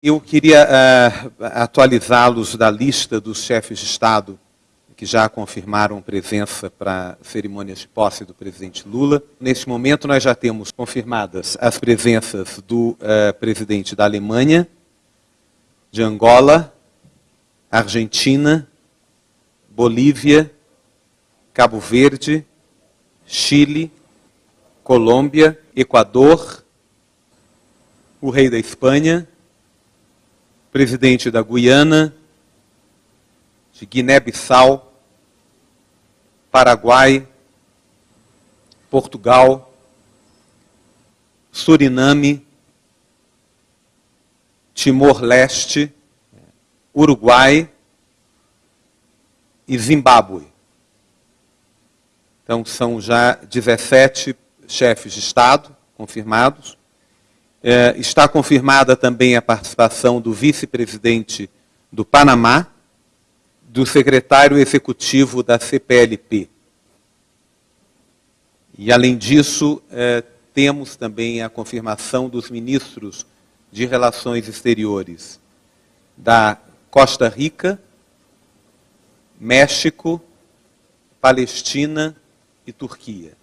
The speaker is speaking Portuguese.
Eu queria uh, atualizá-los da lista dos chefes de Estado que já confirmaram presença para cerimônias de posse do presidente Lula. Neste momento, nós já temos confirmadas as presenças do uh, presidente da Alemanha, de Angola, Argentina, Bolívia, Cabo Verde, Chile, Colômbia, Equador, o rei da Espanha, presidente da Guiana, de Guiné-Bissau, Paraguai, Portugal, Suriname, Timor-Leste, Uruguai e Zimbábue. Então, são já 17 chefes de Estado confirmados. É, está confirmada também a participação do vice-presidente do Panamá, do secretário executivo da CPLP. E, além disso, é, temos também a confirmação dos ministros de Relações Exteriores da Costa Rica, México, Palestina e Turquia.